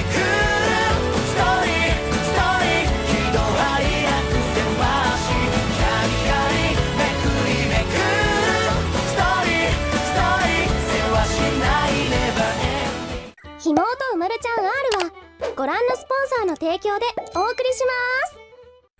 くるストーリーストーリー喜怒哀楽せましキャリキャリめくりめくるストーリーストーリーせわしないネバーエンディングひもとうまるちゃん R はご覧のスポンサーの提供でお送りします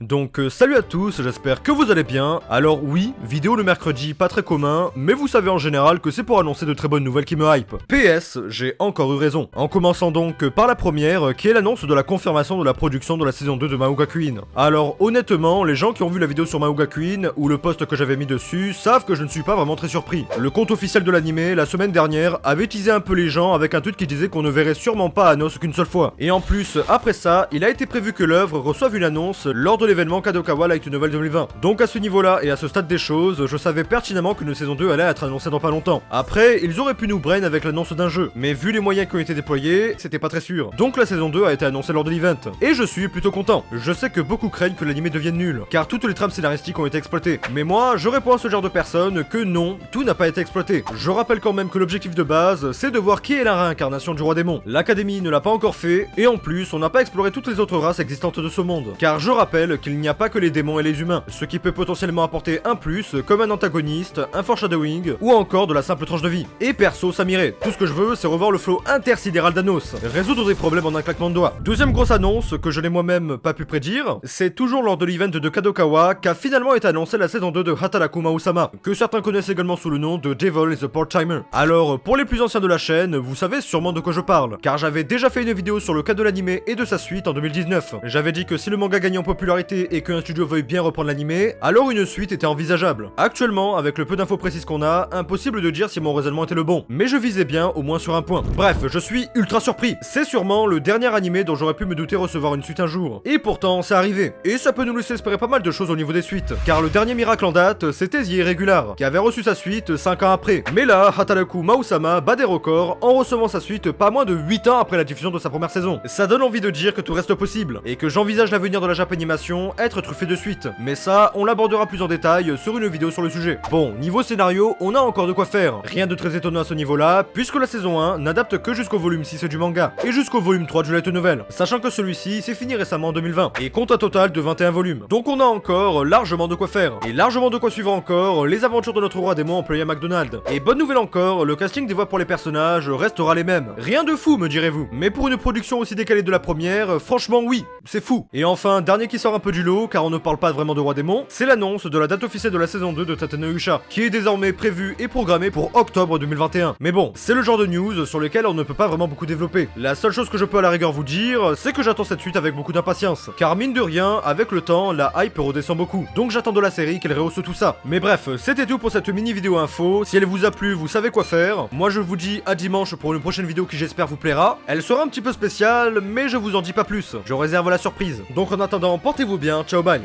Donc euh, salut à tous, j'espère que vous allez bien. Alors oui, vidéo le mercredi, pas très commun, mais vous savez en général que c'est pour annoncer de très bonnes nouvelles qui me hype. PS, j'ai encore eu raison. En commençant donc par la première, euh, qui est l'annonce de la confirmation de la production de la saison 2 de Maouga Queen. Alors honnêtement, les gens qui ont vu la vidéo sur Maouga Queen, ou le post que j'avais mis dessus, savent que je ne suis pas vraiment très surpris. Le compte officiel de l'animé, la semaine dernière, avait teasé un peu les gens avec un tweet qui disait qu'on ne verrait sûrement pas Anos qu'une seule fois. Et en plus, après ça, il a été prévu que l'œuvre reçoive une annonce lors de l'événement Kadokawa Light Novel 2020. Donc à ce niveau-là et à ce stade des choses, je savais pertinemment qu'une saison 2 allait être annoncée dans pas longtemps. Après, ils auraient pu nous brain avec l'annonce d'un jeu, mais vu les moyens qui ont été déployés, c'était pas très sûr. Donc la saison 2 a été annoncée lors de l'event. Et je suis plutôt content. Je sais que beaucoup craignent que l'anime devienne nul, car toutes les trames scénaristiques ont été exploitées. Mais moi, je réponds à ce genre de personnes que non, tout n'a pas été exploité. Je rappelle quand même que l'objectif de base, c'est de voir qui est la réincarnation du roi démon. L'académie ne l'a pas encore fait, et en plus, on n'a pas exploré toutes les autres races existantes de ce monde. Car je rappelle qu'il n'y a pas que les démons et les humains, ce qui peut potentiellement apporter un plus, comme un antagoniste, un foreshadowing, ou encore de la simple tranche de vie. Et perso, ça m'irait. Tout ce que je veux, c'est revoir le flow intersidéral d'Anos, résoudre des problèmes en un claquement de doigts. Deuxième grosse annonce, que je n'ai moi-même pas pu prédire, c'est toujours lors de l'event de Kadokawa qu'a finalement été annoncée la saison 2 de Hataraku Mausama, que certains connaissent également sous le nom de Devil is a Part-Timer. Alors, pour les plus anciens de la chaîne, vous savez sûrement de quoi je parle, car j'avais déjà fait une vidéo sur le cas de l'animé et de sa suite en 2019. J'avais dit que si le manga gagnait en popularité et qu'un studio veuille bien reprendre l'animé, alors une suite était envisageable. Actuellement, avec le peu d'infos précises qu'on a, impossible de dire si mon raisonnement était le bon, mais je visais bien au moins sur un point. Bref, je suis ultra surpris. C'est sûrement le dernier animé dont j'aurais pu me douter recevoir une suite un jour. Et pourtant, c'est arrivé. Et ça peut nous laisser espérer pas mal de choses au niveau des suites. Car le dernier miracle en date, c'était The Irregular, qui avait reçu sa suite 5 ans après. Mais là, Hataraku Mausama bat des records en recevant sa suite pas moins de 8 ans après la diffusion de sa première saison. Ça donne envie de dire que tout reste possible, et que j'envisage l'avenir de la Japanimation être truffé de suite. Mais ça, on l'abordera plus en détail sur une vidéo sur le sujet. Bon, niveau scénario, on a encore de quoi faire. Rien de très étonnant à ce niveau-là, puisque la saison 1 n'adapte que jusqu'au volume 6 du manga, et jusqu'au volume 3 du light novel, sachant que celui-ci s'est fini récemment en 2020, et compte un total de 21 volumes. Donc on a encore largement de quoi faire, et largement de quoi suivre encore les aventures de notre roi démon employé à McDonald's. Et bonne nouvelle encore, le casting des voix pour les personnages restera les mêmes. Rien de fou, me direz-vous. Mais pour une production aussi décalée de la première, franchement oui, c'est fou. Et enfin, dernier qui sort un peu du lot, car on ne parle pas vraiment de roi démon, c'est l'annonce de la date officielle de la saison 2 de Tatenoucha, qui est désormais prévue et programmée pour octobre 2021. Mais bon, c'est le genre de news sur lequel on ne peut pas vraiment beaucoup développer. La seule chose que je peux à la rigueur vous dire, c'est que j'attends cette suite avec beaucoup d'impatience. Car mine de rien, avec le temps, la hype redescend beaucoup. Donc j'attends de la série qu'elle rehausse tout ça. Mais bref, c'était tout pour cette mini vidéo info. Si elle vous a plu, vous savez quoi faire. Moi je vous dis à dimanche pour une prochaine vidéo qui j'espère vous plaira. Elle sera un petit peu spéciale, mais je vous en dis pas plus. Je réserve la surprise. Donc en attendant, portez-vous portez-vous bien, ciao bye.